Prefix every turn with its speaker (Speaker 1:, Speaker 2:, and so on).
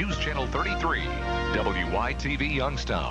Speaker 1: News Channel 33, WYTV Youngstown.